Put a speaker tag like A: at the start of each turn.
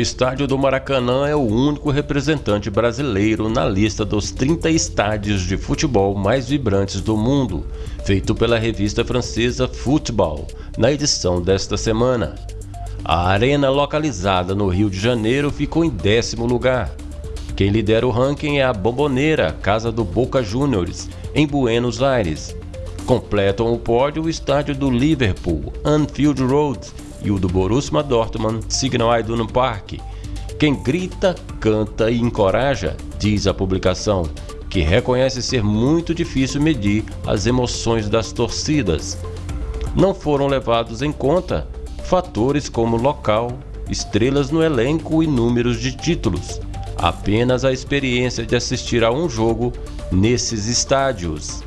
A: estádio do Maracanã é o único representante brasileiro na lista dos 30 estádios de futebol mais vibrantes do mundo, feito pela revista francesa Football, na edição desta semana. A arena localizada no Rio de Janeiro ficou em décimo lugar. Quem lidera o ranking é a Bomboneira, casa do Boca Juniors, em Buenos Aires. Completam o pódio o estádio do Liverpool, Anfield Road, e o do Borussia Dortmund Signal Iduna Park. Quem grita, canta e encoraja, diz a publicação, que reconhece ser muito difícil medir as emoções das torcidas. Não foram levados em conta fatores como local, estrelas no elenco e números de títulos, apenas a experiência de assistir a um jogo nesses estádios.